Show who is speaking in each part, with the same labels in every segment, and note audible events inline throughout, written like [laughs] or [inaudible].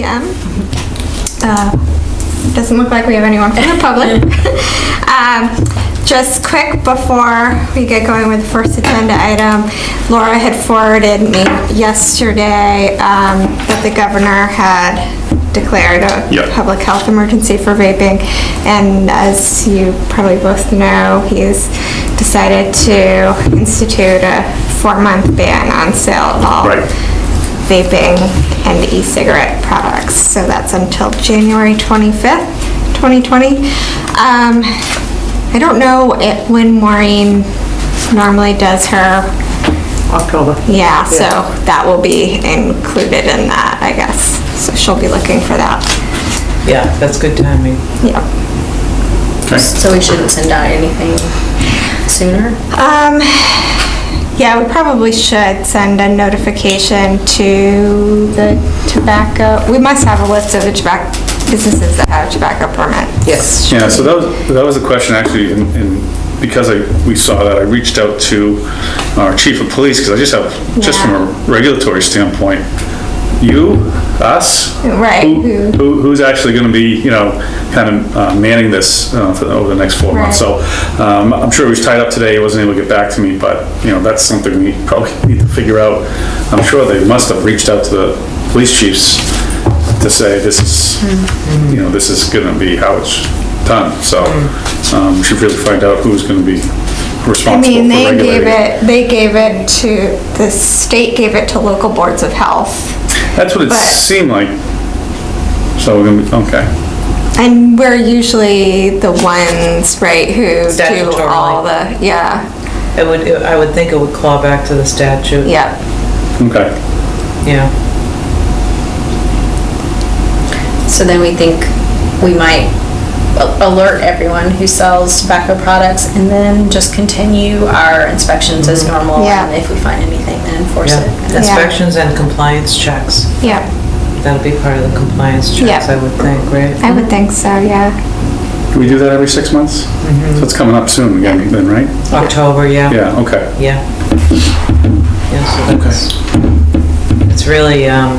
Speaker 1: PM. Uh, Doesn't look like we have anyone from the public. [laughs] Um, Just quick before we get going with the first agenda item, Laura had forwarded me yesterday um, that the governor had declared a
Speaker 2: Yep.
Speaker 1: public health emergency for vaping. And as you probably both know, he's decided to institute a four-month ban on sale of all
Speaker 2: Right.
Speaker 1: Vaping and e-cigarette products. So that's until January 25th, 2020. Um, I don't know it- when Maureen normally does her,
Speaker 3: October.
Speaker 1: yeah, so that will be included in that, I guess. So she'll be looking for that.
Speaker 3: Yeah, that's good timing.
Speaker 1: Yeah.
Speaker 2: Okay.
Speaker 4: So we shouldn't send out anything sooner?
Speaker 1: Um, yeah, we probably should send a notification to the tobacco, we must have a list of the tobacco, businesses that have tobacco permits.
Speaker 3: Yes.
Speaker 2: Yeah, so that was, that was a question actually, and, and because I, we saw that, I reached out to our chief of police, because I just have, just from a regulatory standpoint, you, us?
Speaker 1: Right,
Speaker 2: Who,
Speaker 1: who-
Speaker 2: who- who's actually gonna be, you know, kind of uh, manning this uh, for, over the next four months? So, um, I'm sure he was tied up today, he wasn't able to get back to me, but, you know, that's something we probably [laughs] need to figure out. I'm sure they must have reached out to the police chiefs to say, this is, you know, this is gonna be how it's done, so, um, we should really find out who's gonna be responsible I
Speaker 1: mean,
Speaker 2: for
Speaker 1: they gave it, they gave it to, the state gave it to local boards of health.
Speaker 2: That's what it
Speaker 1: but-
Speaker 2: seemed like. So, we're gonna be- okay,
Speaker 1: And we're usually the ones, right, who do
Speaker 3: Statutorily.
Speaker 1: all the, yeah,
Speaker 3: It would, I would think it would claw back to the statute.
Speaker 1: yeah.
Speaker 2: okay.
Speaker 3: Yeah.
Speaker 4: So then we think we might a- alert everyone who sells tobacco products and then just continue our inspections as normal.
Speaker 1: Yeah.
Speaker 4: And if we find anything, then enforce
Speaker 3: Yeah.
Speaker 4: it.
Speaker 3: Inspections and compliance checks.
Speaker 1: Yeah.
Speaker 3: That'll be part of the compliance checks,
Speaker 1: Yeah.
Speaker 3: I would think, right?
Speaker 1: I would think so, yeah.
Speaker 2: Do we do that every six months? So it's coming up soon again, then, right?
Speaker 3: October, yeah.
Speaker 2: Yeah, okay.
Speaker 3: Yeah. Yeah, so that's, it's really um,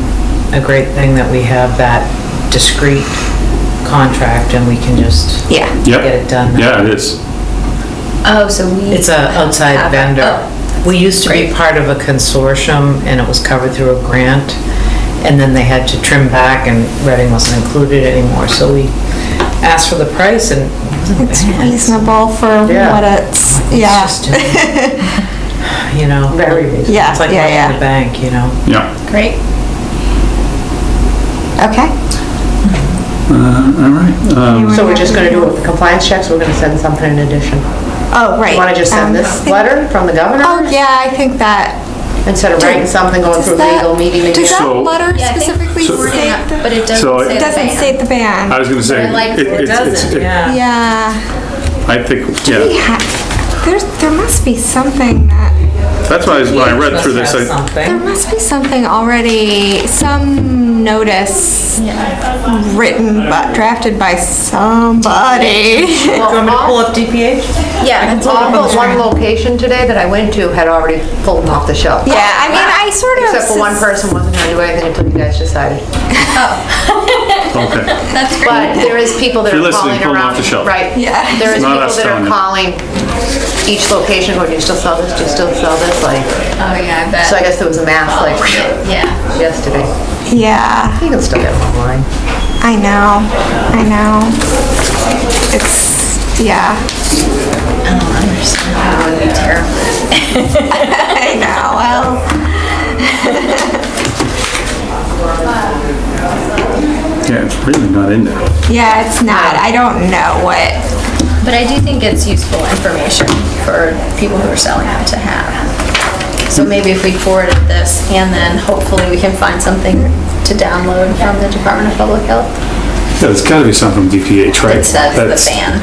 Speaker 3: a great thing that we have that discrete contract and we can just
Speaker 1: Yeah.
Speaker 2: Yep.
Speaker 3: get it done.
Speaker 2: Yeah, it is.
Speaker 4: Oh, so we.
Speaker 3: It's a outside
Speaker 4: Have
Speaker 3: vendor.
Speaker 4: oh,
Speaker 3: We used to be part of a consortium and it was covered through a grant. And then they had to trim back and Reading wasn't included anymore. So we asked for the price and it wasn't
Speaker 1: It's
Speaker 3: bad.
Speaker 1: reasonable for
Speaker 3: Yeah.
Speaker 1: what it's, yeah.
Speaker 3: It's just, [laughs] You know. Very reasonable.
Speaker 1: Yeah,
Speaker 3: It's like
Speaker 1: yeah,
Speaker 3: money in
Speaker 1: yeah.
Speaker 3: the bank, you know?
Speaker 2: Yeah.
Speaker 4: Great.
Speaker 1: Okay.
Speaker 2: All right. Um,
Speaker 5: So we're just gonna do it with the compliance checks, we're gonna send something in addition?
Speaker 1: Oh, right.
Speaker 5: You wanna just
Speaker 1: Um,
Speaker 5: send this letter from the governor?
Speaker 1: Oh, yeah, I think that.
Speaker 5: Instead of writing something, going
Speaker 1: Does
Speaker 5: through
Speaker 1: that-
Speaker 5: legal, meeting
Speaker 1: Does that
Speaker 2: So-
Speaker 1: letter
Speaker 4: Yeah, I think
Speaker 1: specifically
Speaker 2: So-
Speaker 1: state the?
Speaker 4: But it
Speaker 2: So
Speaker 4: doesn't say
Speaker 2: it
Speaker 1: It
Speaker 4: the
Speaker 1: doesn't
Speaker 4: ban.
Speaker 1: state the ban.
Speaker 2: I was gonna say.
Speaker 4: I like
Speaker 2: it-
Speaker 4: where
Speaker 3: It
Speaker 2: it's- it's-
Speaker 3: doesn't,
Speaker 2: it-
Speaker 3: yeah.
Speaker 1: Yeah.
Speaker 2: I think,
Speaker 1: We
Speaker 2: yeah,
Speaker 1: ha- There's, there must be something that,
Speaker 2: that's why, I- when I read through this, I,
Speaker 1: there
Speaker 3: something.
Speaker 1: must be something already, some notice written, but drafted by somebody.
Speaker 3: Do you want me to pull up DPH?
Speaker 4: Yeah. all
Speaker 5: All
Speaker 4: on
Speaker 5: but
Speaker 4: the
Speaker 5: one location today that I went to had already pulled them off the shelf.
Speaker 1: Yeah, I mean, I sort of.
Speaker 5: Except for one person wasn't gonna do anything until you guys decided. [laughs] Oh.
Speaker 2: Okay.
Speaker 4: That's great.
Speaker 5: But there is people that
Speaker 2: If you're
Speaker 5: are
Speaker 2: listening,
Speaker 5: calling
Speaker 2: pull
Speaker 5: around.
Speaker 2: off the shelf.
Speaker 5: Right.
Speaker 1: Yeah.
Speaker 5: There is
Speaker 2: Not
Speaker 5: people
Speaker 2: us
Speaker 5: that
Speaker 2: telling
Speaker 5: are
Speaker 2: you.
Speaker 5: calling each location, going, do you still sell this, do you still sell this, like,
Speaker 4: Oh, yeah, I bet.
Speaker 5: so I guess there was a mass, like,
Speaker 4: Yeah.
Speaker 5: yesterday.
Speaker 1: Yeah,
Speaker 5: You can still get them online.
Speaker 1: I know, I know. It's, yeah,
Speaker 4: I don't understand. That would be terrible. [laughs]
Speaker 1: I know, well. [laughs]
Speaker 2: Yeah, it's really not in there.
Speaker 1: Yeah, it's not. I don't know what.
Speaker 4: But I do think it's useful information for people who are selling it to have. So maybe if we forwarded this and then hopefully we can find something to download from the Department of Public Health
Speaker 2: Yeah, there's gotta be something from DPH, right?
Speaker 4: that says the
Speaker 2: That's
Speaker 4: ban.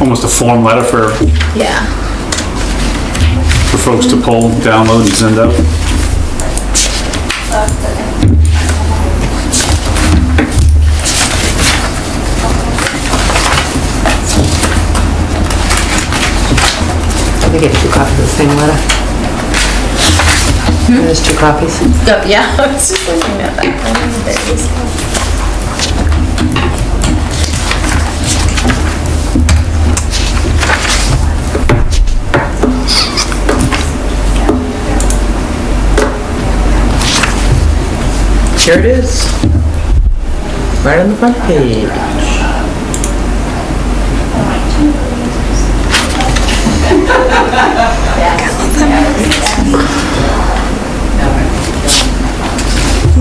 Speaker 2: Almost a form letter for,
Speaker 4: Yeah.
Speaker 2: for folks to pull, download and send out.
Speaker 5: I get two copies of the same letter. There's two copies.
Speaker 4: Oh, yeah, I was just looking at that.
Speaker 3: Here it is. Right on the front page.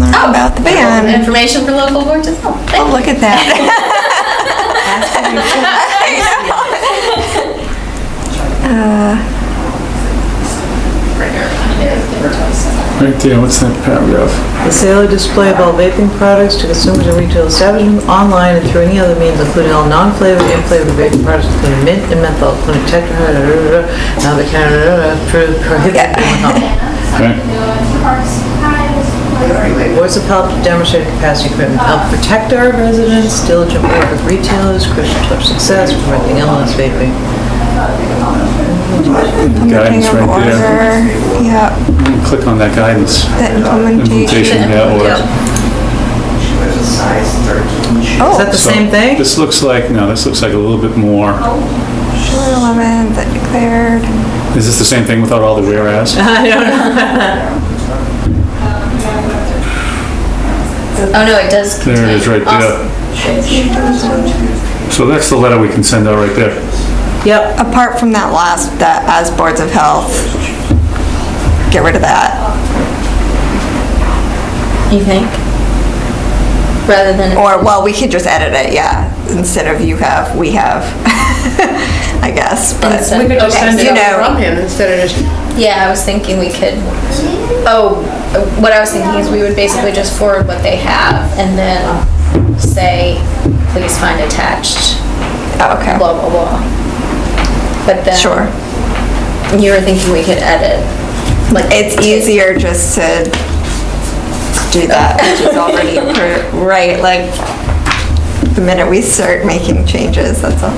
Speaker 1: Learn oh, about the band.
Speaker 4: Information for local boards as well.
Speaker 1: Oh, look at that. [laughs] [laughs]
Speaker 2: Right there, what's that paragraph?
Speaker 3: The sale or display of all vaping products to consumers in retail establishments online and through any other means, including all non-flavored and flavored vaping products, including mint and menthol, including tetra, now the Canada, prohibited
Speaker 2: Okay,
Speaker 3: Boards of Health demonstrate capacity commitment to help protect our residents, diligent work with retailers, Christian touch success, preventing illness, vaping.
Speaker 2: Guidance
Speaker 1: King of
Speaker 2: right there.
Speaker 1: order. Yeah,
Speaker 2: Click on that guidance.
Speaker 1: the implementation.
Speaker 2: Implementation, yeah, Oh.
Speaker 3: Is that the
Speaker 2: So,
Speaker 3: same thing?
Speaker 2: This looks like, no, this looks like a little bit more,
Speaker 1: July 11th, that declared.
Speaker 2: is this the same thing without all the whereas? [laughs]
Speaker 4: Oh, no, it does
Speaker 2: There it is, right
Speaker 4: contain-
Speaker 2: there. So that's the letter we can send out right there.
Speaker 3: Yep,
Speaker 1: Apart from that last, that as boards of health, get rid of that.
Speaker 4: You think? Rather than.
Speaker 1: Or, well, we could just edit it, yeah, instead of you have, we have, [laughs] I guess, but.
Speaker 4: Instead-
Speaker 5: We could just
Speaker 4: okay,
Speaker 5: send it
Speaker 1: you
Speaker 5: out
Speaker 1: know-
Speaker 5: from him instead of just,
Speaker 4: Yeah, I was thinking we could, oh, what I was thinking is we would basically just forward what they have and then say, please find attached,
Speaker 1: Oh, Okay,
Speaker 4: blah, blah, blah. But then.
Speaker 1: sure.
Speaker 4: You were thinking we could edit, like.
Speaker 1: It's easier just to do that, which is already, [laughs] appro- right, like, the minute we start making changes, that's all,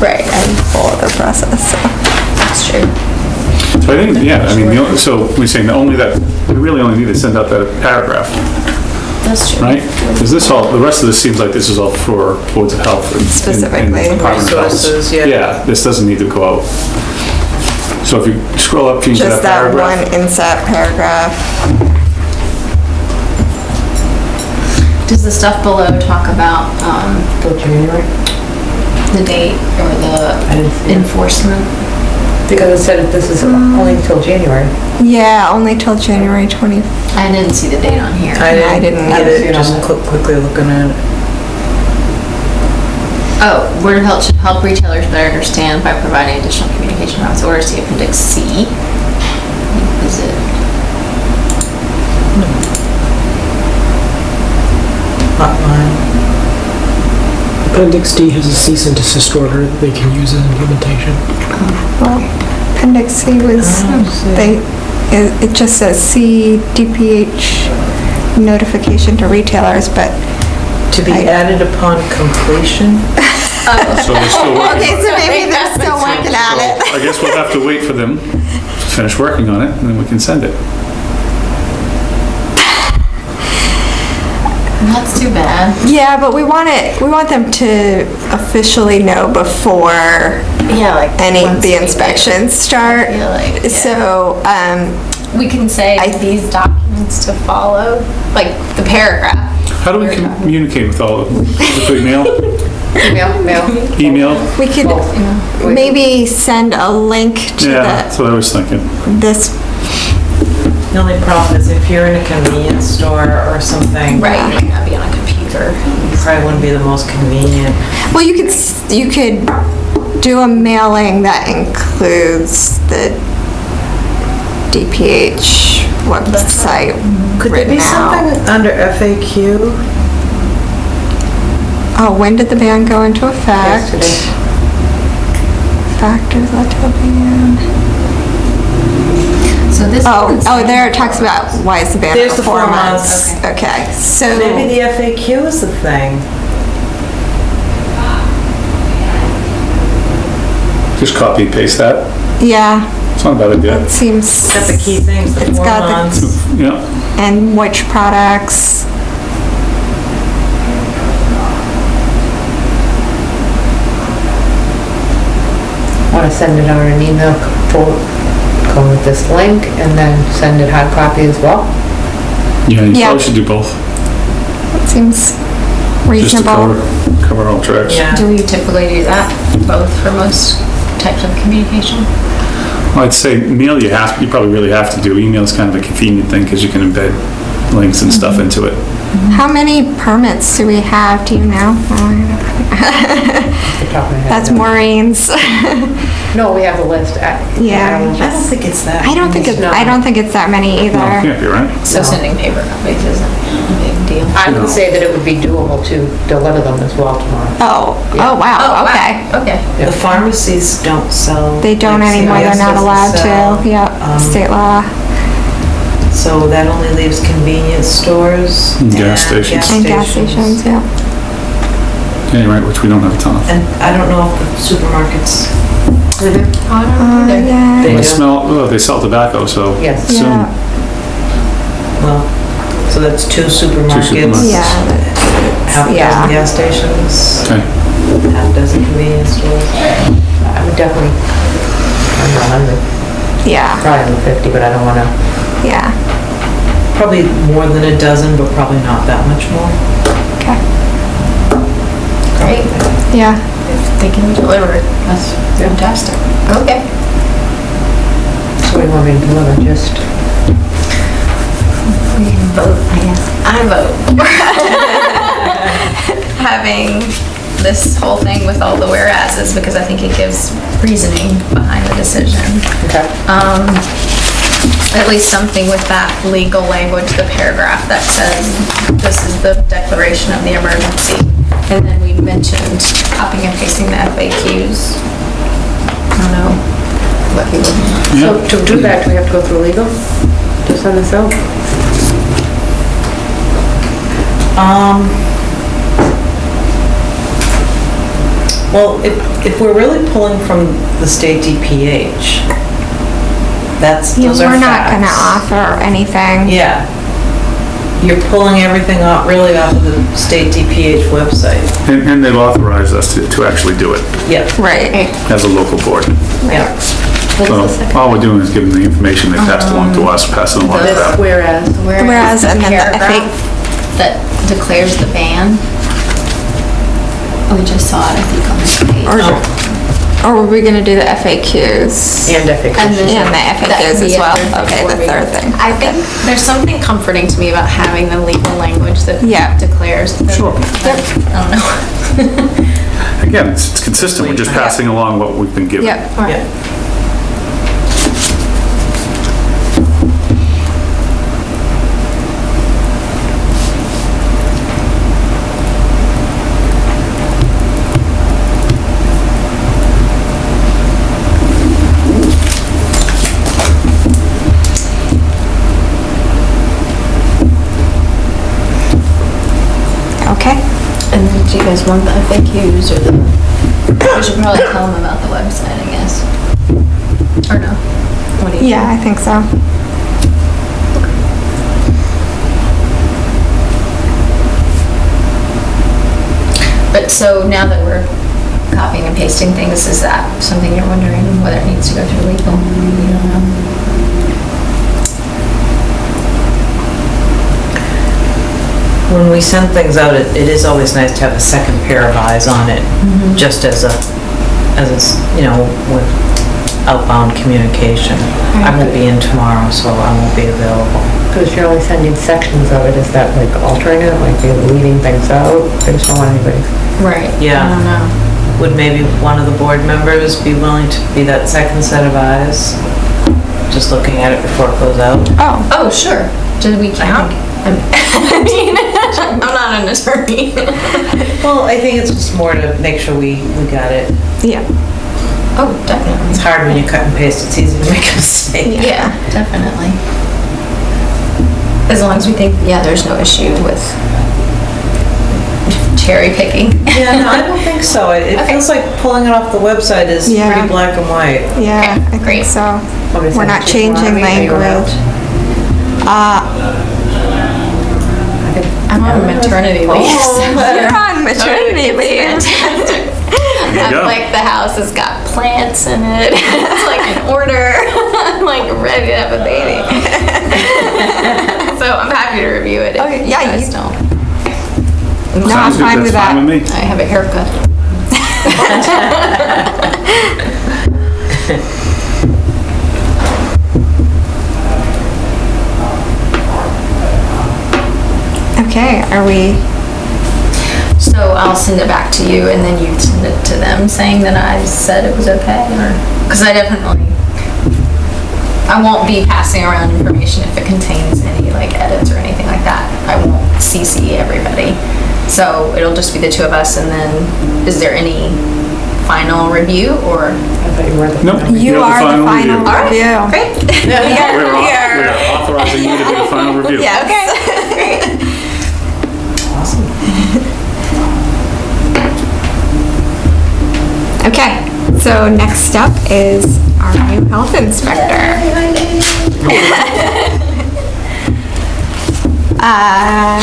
Speaker 4: right. And
Speaker 1: whole the process, so.
Speaker 4: that's true.
Speaker 2: So I think, yeah, I mean, the only- so we're saying that only that, we really only need to send out that paragraph,
Speaker 4: That's true.
Speaker 2: right? Because this all, the rest of this seems like this is all for boards of health. and- and- and
Speaker 1: Specifically.
Speaker 2: Department of Health.
Speaker 3: Resources, yeah.
Speaker 2: Yeah, this doesn't need to go out. So if you scroll up, change that
Speaker 1: Just that one
Speaker 2: paragraph.
Speaker 1: inset paragraph.
Speaker 4: Does the stuff below talk about, um,
Speaker 5: till January,
Speaker 4: the date or
Speaker 5: didn't see
Speaker 4: the
Speaker 5: it.
Speaker 4: enforcement?
Speaker 5: Because it said this is only until January.
Speaker 1: Yeah, only till January 20,
Speaker 4: I didn't see the date on here.
Speaker 3: I
Speaker 1: I
Speaker 3: didn't
Speaker 1: didn't
Speaker 3: get it, just quick- quickly looking at it.
Speaker 4: Oh, Board of Health should help retailers better understand by providing additional communication around its orders, see Appendix C. Is it?
Speaker 3: Hotline.
Speaker 6: Appendix D has a cease and desist order that they can use as implementation.
Speaker 1: well, Appendix C was, they, it it just says C DPH notification to retailers, but,
Speaker 3: To be
Speaker 1: I-
Speaker 3: added upon completion? [laughs]
Speaker 2: So they're still working.
Speaker 1: okay, so maybe they're still working on
Speaker 2: So
Speaker 1: it.
Speaker 2: I guess we'll have to wait for them to finish working on it, and then we can send it.
Speaker 4: That's too bad.
Speaker 1: Yeah, but we want it, we want them to officially know before
Speaker 4: Yeah, like.
Speaker 1: any,
Speaker 4: once
Speaker 1: the
Speaker 4: we do-
Speaker 1: inspections start.
Speaker 4: I feel like, yeah.
Speaker 1: So, um,
Speaker 4: We can say
Speaker 1: I-
Speaker 4: these documents to follow, like the paragraph.
Speaker 2: How do we communicate with all of them? Through email?
Speaker 5: Email, mail.
Speaker 2: Email?
Speaker 1: we could maybe send a link to
Speaker 2: Yeah,
Speaker 1: the,
Speaker 2: that's what I was thinking.
Speaker 1: this,
Speaker 3: The only problem is if you're in a convenience store or something.
Speaker 4: Right, you might not be on a computer.
Speaker 3: it Probably wouldn't be the most convenient.
Speaker 1: well, you could, s- you could do a mailing that includes the DPH website
Speaker 3: Could there be
Speaker 1: written out.
Speaker 3: something under FAQ?
Speaker 1: Oh, when did the ban go into effect?
Speaker 5: Yesterday.
Speaker 1: Factors led to the ban.
Speaker 4: So this.
Speaker 1: Oh, oh, there it talks about why is the ban
Speaker 3: There's
Speaker 1: for
Speaker 3: the
Speaker 1: four
Speaker 3: four
Speaker 1: months. Okay, so.
Speaker 3: Maybe the FAQ is the thing.
Speaker 2: Just copy and paste that.
Speaker 1: Yeah,
Speaker 2: It's not a bad idea.
Speaker 1: it seems.
Speaker 3: Got the key things, the
Speaker 1: It's
Speaker 3: four
Speaker 1: got the-
Speaker 3: months. [laughs]
Speaker 2: Yeah.
Speaker 1: And which products.
Speaker 5: Want to send it on an email, for- go with this link and then send it hard copy as well?
Speaker 2: Yeah, you
Speaker 1: Yeah.
Speaker 2: probably should do both,
Speaker 1: Seems
Speaker 2: just to
Speaker 1: reasonable.
Speaker 2: cover, cover all tracks.
Speaker 3: Yeah.
Speaker 4: Do we typically do that, both for most types of communication?
Speaker 2: I'd say mail you have, you probably really have to do. Email's kind of a convenient thing because you can embed links and stuff mm-hmm. into it.
Speaker 1: How many permits do we have, do you know? That's Maureen's. [laughs]
Speaker 5: No, we have a list. I-
Speaker 1: Yeah.
Speaker 5: I don't-
Speaker 3: I don't think it's that.
Speaker 1: I don't think it's,
Speaker 5: No.
Speaker 1: I don't think it's that many either.
Speaker 2: No, it
Speaker 1: either.
Speaker 2: can't be, right?
Speaker 4: So sending paper copies isn't a big deal.
Speaker 5: I
Speaker 2: No.
Speaker 5: would say that it would be doable to deliver them as well tomorrow.
Speaker 1: Oh, oh, wow, okay.
Speaker 4: Okay.
Speaker 3: The pharmacies don't sell.
Speaker 1: They don't
Speaker 3: like,
Speaker 1: anymore, they're
Speaker 3: CVS
Speaker 1: not
Speaker 3: doesn't
Speaker 1: allowed
Speaker 3: sell.
Speaker 1: to, yeah,
Speaker 3: Um,
Speaker 1: state law.
Speaker 3: So that only leaves convenience stores.
Speaker 2: And gas stations.
Speaker 1: And gas stations, yeah.
Speaker 2: Yeah, you're right, which we don't have a ton of.
Speaker 3: And I don't know if the supermarkets,
Speaker 4: I don't
Speaker 1: Uh, yeah,
Speaker 3: They
Speaker 2: I
Speaker 3: do.
Speaker 2: smell, oh, they sell tobacco, so.
Speaker 5: Yes.
Speaker 2: assume-
Speaker 1: yeah,
Speaker 3: well, so that's two supermarkets.
Speaker 2: supermarkets.
Speaker 1: yeah,
Speaker 3: Half a
Speaker 1: Yeah.
Speaker 3: dozen gas stations,
Speaker 2: Okay,
Speaker 3: half a dozen convenience stores.
Speaker 5: I would definitely, I'm not 100,
Speaker 1: yeah,
Speaker 5: probably under 50, but I don't want to.
Speaker 1: Yeah,
Speaker 3: Probably more than a dozen, but probably not that much more.
Speaker 1: okay,
Speaker 4: Great.
Speaker 1: yeah.
Speaker 4: If they can deliver it, that's fantastic. Okay.
Speaker 5: So we want me to deliver just,
Speaker 4: We can vote, I guess. I vote. [laughs] Having this whole thing with all the whereases, because I think it gives reasoning behind the decision.
Speaker 5: okay.
Speaker 4: Um, at least something with that legal language, the paragraph that says, this is the declaration of the emergency. And then we mentioned copying and pasting the FAQs. I don't know what people,
Speaker 5: So to do that, do we have to go through legal to send this out?
Speaker 3: Um, well, if, if we're really pulling from the state DPH, that's,
Speaker 1: Yeah,
Speaker 3: those are
Speaker 1: we're not gonna
Speaker 3: facts.
Speaker 1: offer anything.
Speaker 3: Yeah. You're pulling everything off, really off of the state DPH website.
Speaker 2: and, and they've authorized us to, to actually do it
Speaker 3: Yeah,
Speaker 1: Right,
Speaker 2: as a local board.
Speaker 3: yeah.
Speaker 2: So all we're doing is giving the information they passed along to us, passing along to
Speaker 4: The-
Speaker 2: them.
Speaker 5: Whereas,
Speaker 1: Whereas,
Speaker 4: the
Speaker 1: and then the
Speaker 4: paragraph that declares the ban. Oh, we just saw it, I think, on this page.
Speaker 1: or, oh. Or were we gonna do the FAQs?
Speaker 5: and FAQs.
Speaker 4: And then-
Speaker 1: And the FAQs
Speaker 4: could
Speaker 1: as well,
Speaker 4: third
Speaker 1: okay, the third thing.
Speaker 4: I think there's something comforting to me about having the legal language that
Speaker 1: Yeah.
Speaker 4: declares. the-
Speaker 2: Sure.
Speaker 4: I don't know. [laughs]
Speaker 2: Again, it's it's consistent, we're just passing along what we've been given.
Speaker 1: Yep,
Speaker 3: Yeah.
Speaker 4: Want the FAQs or the, we should probably tell them about the website, I guess. Or no? What do you?
Speaker 1: Yeah, I think so.
Speaker 4: But so now that we're copying and pasting things, is that something you're wondering whether it needs to go through legal? You don't know?
Speaker 3: When we send things out, it, it is always nice to have a second pair of eyes on it, mm-hmm. just as a, as it's, you know, with outbound communication. I won't be in tomorrow, so I won't be available.
Speaker 5: Because you're only sending sections of it, is that like altering it, like you're leaving things out? I just don't want anybody.
Speaker 4: Right.
Speaker 3: Yeah.
Speaker 4: I don't know.
Speaker 3: Would maybe one of the board members be willing to be that second set of eyes? Just looking at it before it goes out?
Speaker 1: Oh,
Speaker 4: Oh, sure. Did we count? I'm- [laughs] I mean, [laughs] I'm not an attorney.
Speaker 3: Well, I think it's just more to make sure we, we got it.
Speaker 1: yeah,
Speaker 4: Oh, definitely.
Speaker 3: It's hard when you cut and paste, it's easy to make [laughs] a mistake.
Speaker 4: Yeah, definitely. As long as we think, yeah, there's no issue with cherry picking.
Speaker 3: Yeah, no, I don't think so. It it [laughs]
Speaker 4: Okay.
Speaker 3: feels like pulling it off the website is
Speaker 1: Yeah.
Speaker 3: pretty black and white.
Speaker 1: yeah,
Speaker 4: Okay,
Speaker 1: I
Speaker 4: great.
Speaker 1: so.
Speaker 5: Want
Speaker 1: We're
Speaker 5: send
Speaker 1: not
Speaker 5: it to
Speaker 1: changing
Speaker 5: Amy, or you're
Speaker 1: language. Uh,
Speaker 4: I'm on maternity leave.
Speaker 1: Oh, [laughs] you're on [laughs] maternity leave.
Speaker 2: you go.
Speaker 4: Like the house has got plants in it. [laughs] it's like in order. I'm like ready to have a baby. so I'm happy to review it. If
Speaker 1: Okay,
Speaker 4: you
Speaker 1: yeah,
Speaker 4: guys
Speaker 1: you-
Speaker 4: don't.
Speaker 1: No, I'm fine with that.
Speaker 2: fine with me.
Speaker 4: I have a haircut.
Speaker 1: Okay, are we,
Speaker 4: So I'll send it back to you and then you send it to them saying that I said it was okay or, because I definitely, I won't be passing around information if it contains any like edits or anything like that. I won't CC everybody. So it'll just be the two of us and then is there any final review or?
Speaker 5: I thought you were the.
Speaker 2: Nope.
Speaker 1: you
Speaker 2: have
Speaker 1: are the final
Speaker 2: review.
Speaker 1: review.
Speaker 4: Great. [laughs]
Speaker 2: We're au- we're authorizing you to do the final review. [laughs]
Speaker 1: Yeah, okay. [laughs] Okay, so next up is our new health inspector. [laughs] Uh,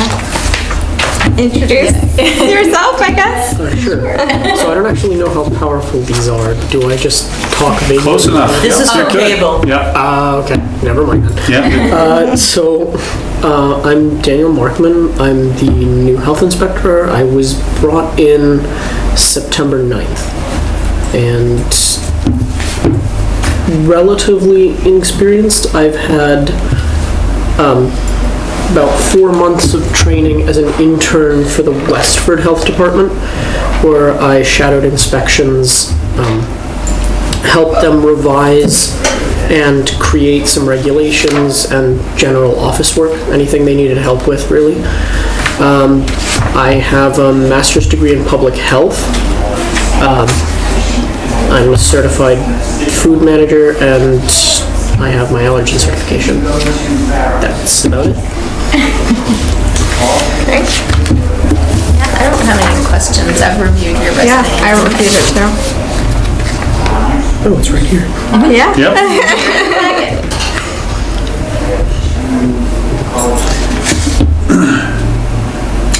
Speaker 1: Introduce yourself, I guess.
Speaker 6: Sure. So I don't actually know how powerful these are. Do I just talk vaguely?
Speaker 2: Close enough.
Speaker 3: This
Speaker 2: Yeah,
Speaker 3: is for
Speaker 2: you're
Speaker 3: cable.
Speaker 2: Yeah,
Speaker 6: Uh, okay, never mind
Speaker 2: yeah.
Speaker 6: Uh, so, uh, I'm Daniel Markman. I'm the new health inspector. I was brought in September 9th. And relatively inexperienced. I've had um, about four months of training as an intern for the Westford Health Department, where I shadowed inspections, um, helped them revise and create some regulations and general office work, anything they needed help with, really. Um, I have a master's degree in public health. Um, I'm a certified food manager and I have my allergen certification. That's about it. [laughs]
Speaker 4: Great. Yeah, I don't have any questions. I've reviewed your resume.
Speaker 1: Yeah, I reviewed it too.
Speaker 6: Oh, it's right here. [laughs]
Speaker 1: Yeah?
Speaker 2: Yep. [laughs]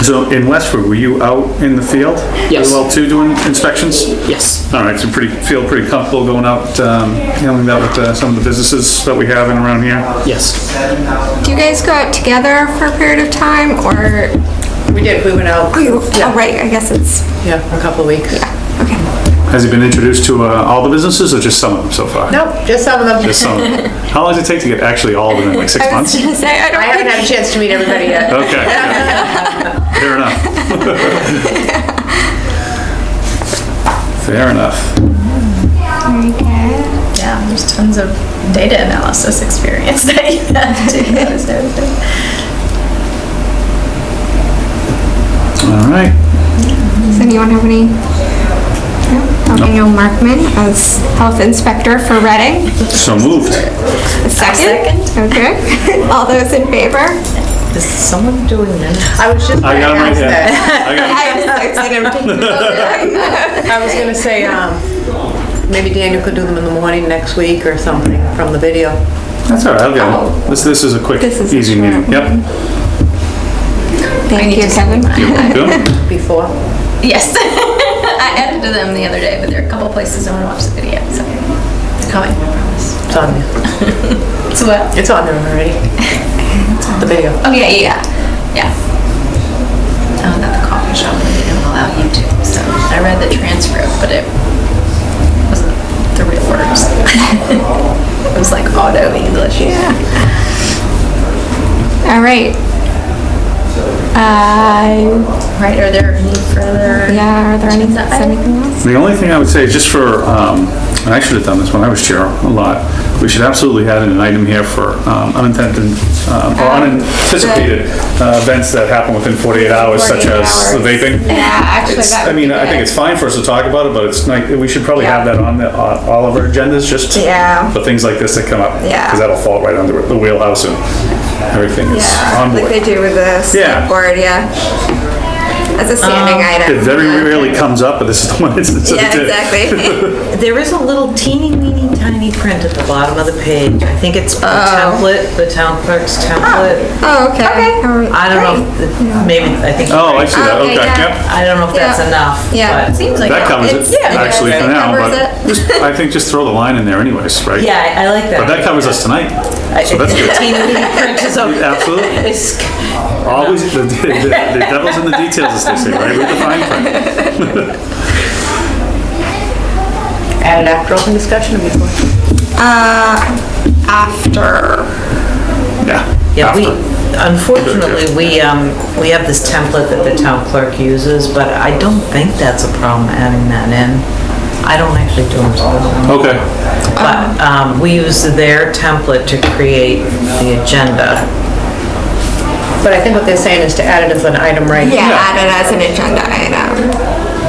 Speaker 2: So in Westford, were you out in the field?
Speaker 6: Yes.
Speaker 2: as Well, too, doing inspections?
Speaker 6: Yes.
Speaker 2: All right, so pretty, feel pretty comfortable going out, um, handling that with uh, some of the businesses that we have in around here?
Speaker 6: Yes.
Speaker 1: Do you guys go out together for a period of time or,
Speaker 3: We did, we went out,
Speaker 1: oh, you- oh, right, I guess it's,
Speaker 3: yeah, for a couple of weeks.
Speaker 1: okay.
Speaker 2: Has he been introduced to uh, all the businesses or just some of them so far?
Speaker 3: Nope, just some of them.
Speaker 2: Just some. of them. [laughs] How long does it take to get actually all of them in, like six
Speaker 1: I was
Speaker 2: months?
Speaker 1: gonna say, I
Speaker 3: I
Speaker 1: don't
Speaker 3: haven't had a chance to meet everybody yet.
Speaker 2: Okay. [laughs] [laughs] yeah. Fair enough. [laughs] Fair enough.
Speaker 1: very good.
Speaker 4: Yeah, there's tons of data analysis experience that you have to [laughs] notice everything.
Speaker 2: All right.
Speaker 1: Does anyone have any? No? Daniel Markman as health inspector for Reading.
Speaker 2: So moved.
Speaker 1: A Second? Okay. [laughs] All those in favor?
Speaker 3: Is someone doing minutes? I was just
Speaker 2: I
Speaker 3: gonna
Speaker 2: got 'em right
Speaker 3: ask
Speaker 2: here.
Speaker 3: that.
Speaker 2: I got [laughs]
Speaker 1: I was. I'm taking those.
Speaker 3: I was gonna say, um, maybe Daniel could do them in the morning next week or something from the video.
Speaker 2: That's all right, I'll get them. This, this is a quick,
Speaker 1: This is a
Speaker 2: easy
Speaker 1: short
Speaker 2: meeting. Yep.
Speaker 1: Thank you,
Speaker 4: to send
Speaker 1: Kevin.
Speaker 4: mine.
Speaker 2: Good.
Speaker 3: Before?
Speaker 4: Yes. [laughs] I edited them the other day, but there are a couple places I want to watch the video, so it's coming, I promise.
Speaker 3: It's on [laughs] there.
Speaker 4: So what?
Speaker 3: It's on there already. The video.
Speaker 4: Oh, yeah, yeah, yeah. Yeah. Oh, not the coffee shop, they didn't allow YouTube, so I read the transcript, but it wasn't the real words. [laughs] It was like auto English. Yeah.
Speaker 1: All right. Uh,
Speaker 4: Right, are there any further?
Speaker 1: yeah, are there any, is
Speaker 4: agenda items?
Speaker 1: anything else?
Speaker 2: The only thing I would say, is just for, um, and I should have done this when I was chair a lot, we should absolutely add an item here for um, unintended, um, or unanticipated uh, events that happen within 48 hours, such
Speaker 1: 48
Speaker 2: as the
Speaker 1: hours.
Speaker 2: vaping.
Speaker 1: Yeah, actually,
Speaker 2: It's-
Speaker 1: that
Speaker 2: I
Speaker 1: would be
Speaker 2: mean, I think
Speaker 1: good.
Speaker 2: it's fine for us to talk about it, but it's like, we should probably have that on the, on all of our agendas, just
Speaker 1: Yeah.
Speaker 2: for things like this that come up.
Speaker 1: Yeah.
Speaker 2: Because that'll fall right under the wheelhouse and everything is on
Speaker 1: like they do with the
Speaker 2: Yeah.
Speaker 1: board, yeah. As a standing
Speaker 3: Um,
Speaker 1: item.
Speaker 2: It very rarely comes up, but this is the [laughs] one instance that
Speaker 1: Yeah,
Speaker 2: did.
Speaker 1: exactly. [laughs]
Speaker 3: There is a little teeny weeny tiny print at the bottom of the page. I think it's the template, the town clerk's template.
Speaker 1: Oh, okay. Okay.
Speaker 3: I don't know, if- maybe, I think.
Speaker 2: Oh, I see that,
Speaker 1: Okay,
Speaker 2: okay,
Speaker 1: yeah.
Speaker 2: yep.
Speaker 3: I don't know if that's
Speaker 1: Yeah.
Speaker 3: enough.
Speaker 1: Yeah,
Speaker 3: but-
Speaker 1: seems like.
Speaker 2: That covers it,
Speaker 1: yeah,
Speaker 2: actually, for now, but just, I think just throw the line in there anyways, right?
Speaker 3: Yeah, I I like that.
Speaker 2: But that covers us tonight,
Speaker 3: I-
Speaker 2: so that's [laughs] good.
Speaker 3: teeny weeny print is okay.
Speaker 2: Absolutely.
Speaker 3: It's-
Speaker 2: Always, the, the, the devil's in the details, as they say, right? Read the fine print. [laughs]
Speaker 5: Added after open discussion or before?
Speaker 1: Uh, after,
Speaker 2: Yeah.
Speaker 3: Yeah, we, unfortunately, we, um, we have this template that the town clerk uses, but I don't think that's a problem adding that in. I don't actually do them, so I don't know.
Speaker 2: Okay,
Speaker 3: But, um, we use their template to create the agenda.
Speaker 5: But I think what they're saying is to add it as an item right.
Speaker 1: yeah,
Speaker 2: Yeah.
Speaker 1: add it as an agenda item.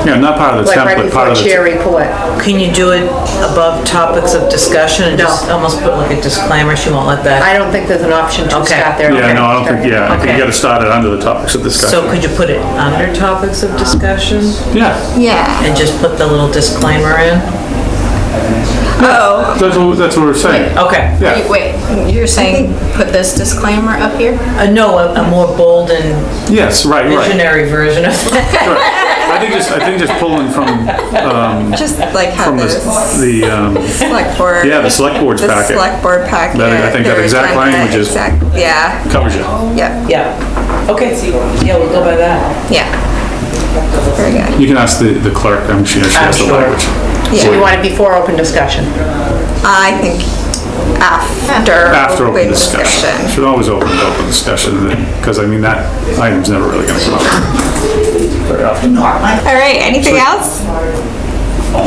Speaker 2: yeah, not part of the
Speaker 5: Like right
Speaker 2: template, part
Speaker 5: before
Speaker 2: of the.
Speaker 5: chair report.
Speaker 3: Can you do it above topics of discussion and just almost put like a disclaimer? She won't let that.
Speaker 5: I don't think there's an option to
Speaker 3: Okay.
Speaker 5: start there.
Speaker 2: Yeah, no, I don't think, yeah, I think
Speaker 3: Okay.
Speaker 2: you gotta start it under the topics of discussion.
Speaker 3: So
Speaker 2: discussion.
Speaker 3: could you put it under topics of discussion
Speaker 2: Yeah,
Speaker 1: Yeah.
Speaker 3: and just put the little disclaimer in?
Speaker 1: Oh,
Speaker 2: that's what, that's what we're saying.
Speaker 3: Okay.
Speaker 2: Yeah,
Speaker 4: Wait, you're saying put this disclaimer up here?
Speaker 3: Uh, no, a, a more bold and
Speaker 2: yes, right, right.
Speaker 3: visionary version of that.
Speaker 2: Right. I think just, I think just pulling from, um,
Speaker 1: just like how
Speaker 2: from the,
Speaker 1: this
Speaker 2: the, um,
Speaker 1: select board.
Speaker 2: yeah, the select board's
Speaker 1: The
Speaker 2: packet
Speaker 1: select board packet.
Speaker 2: That- I think that
Speaker 1: their
Speaker 2: exact
Speaker 1: agenda,
Speaker 2: language is-
Speaker 1: exact- Yeah,
Speaker 2: covers you.
Speaker 1: yeah,
Speaker 3: Yeah. Okay, yeah, we'll go by that.
Speaker 1: yeah. Very good.
Speaker 2: You can ask the, the clerk, I'm sure she has the
Speaker 3: I'm sure.
Speaker 2: language.
Speaker 5: So we want it before open discussion.
Speaker 1: I think after.
Speaker 2: After open discussion. Should always open with open discussion, because I mean, that item's never really gonna come up. Very often.
Speaker 1: All right, anything else?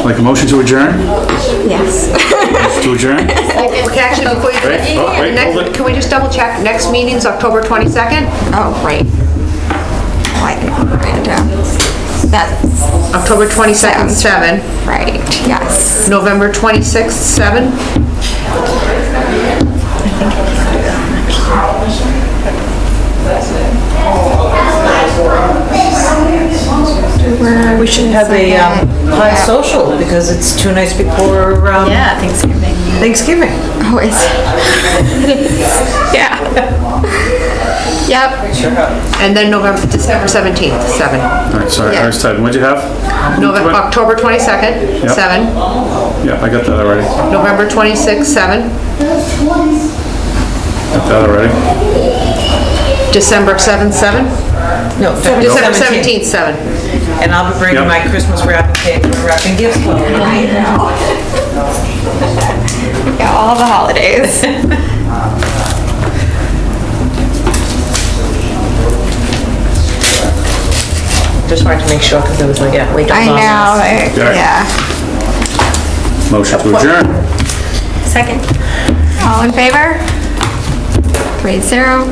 Speaker 2: Like a motion to adjourn?
Speaker 1: Yes.
Speaker 2: To adjourn?
Speaker 5: Okay, actually, before you,
Speaker 2: Wait, oh, wait, hold
Speaker 5: next,
Speaker 2: it.
Speaker 5: can we just double check? Next meeting's October 22nd?
Speaker 1: Oh, right. Oh, I didn't write it down. That's
Speaker 5: October 22nd, 7.
Speaker 1: right, yes.
Speaker 5: November 26th, 7.
Speaker 3: We should have a, um, pie social because it's two nights before, um,
Speaker 4: Yeah, Thanksgiving.
Speaker 3: Thanksgiving.
Speaker 1: Oh, is [laughs] Yeah. [laughs] Yep,
Speaker 5: And then November, December 17th, 7.
Speaker 2: All right, sorry, I
Speaker 1: Yeah.
Speaker 2: was typing. What'd you have?
Speaker 5: November, October 22nd,
Speaker 2: Yep.
Speaker 5: 7.
Speaker 2: Yeah, I got that already.
Speaker 5: November 26th, 7.
Speaker 2: Got that already.
Speaker 5: December 7th, 7.
Speaker 3: No,
Speaker 5: December 17th, 7.
Speaker 3: And I'll be bringing
Speaker 2: Yep.
Speaker 3: my Christmas wrapping paper and wrapping gifts. with me. [laughs]
Speaker 1: yeah, all the holidays. [laughs]
Speaker 5: Just wanted to make sure because it was like, yeah, wait.
Speaker 1: I know,
Speaker 2: Yeah.
Speaker 1: yeah.
Speaker 2: Motion to adjourn.
Speaker 1: Second. All in favor? Three zero.